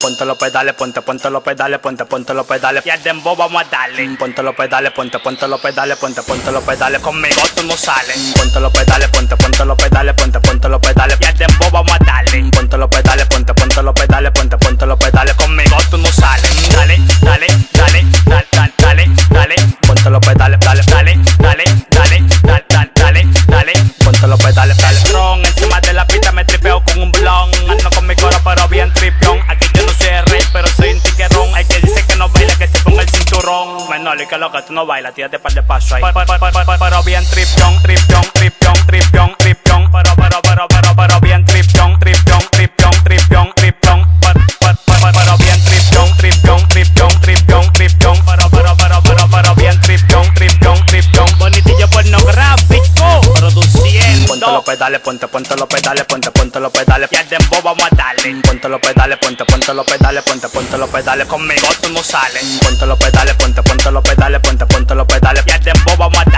Ponte los pedales, ponte, ponte los pedales, ponte, ponte los pedales. Y al dembow vamos a darle. Ponte los pedales, ponte, ponte los pedales, ponte, ponte los pedales. Conmigo tú no sales. Ponte los pedales, ponte, ponte los pedales, ponte, ponte los pedales. Y al dembow vamos a darle. Ponte y que lo que tú no bailas, tírate par de paso ahí. Pero bien tripión, tripión, los pedales, ponte, ponte los pedales, ponte, ponte los pedales. Y al dembow vamos a darle. Ponte los pedales, ponte, ponte los pedales, ponte, ponte los pedales. Conmigo tú no sales. Ponte los pedales, ponte, ponte los pedales, ponte, ponte los pedales. Y al dembow vamos a darle.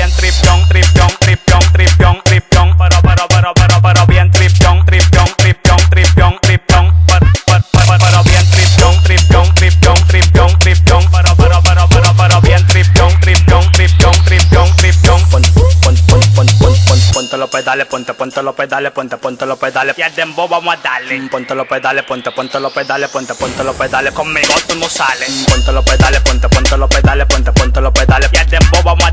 Bien tripión, tripión, tripión, tripión, tripión. Pero, pero, pero, pero, pero bien tripión, tripión, tripión, tripión, tripión. Pa- pa- Pero bien tripión, tripión, tripión, tripión, tripión. Pero, pero, pero, pero, pero bien tripión, tripión, tripión, tripión, tripión. Pon, pon, pon, pon, pon, pon, ponte los pedales, ponte, ponte los pedales, ponte, ponte los pedales. Y al vamos a darle. Ponte los pedales, ponte, ponte los pedales, ponte, ponte los pedales. Conmigo tú no sales. Ponte los pedales, ponte, ponte los pedales, ponte, ponte los pedales. Y al vamos a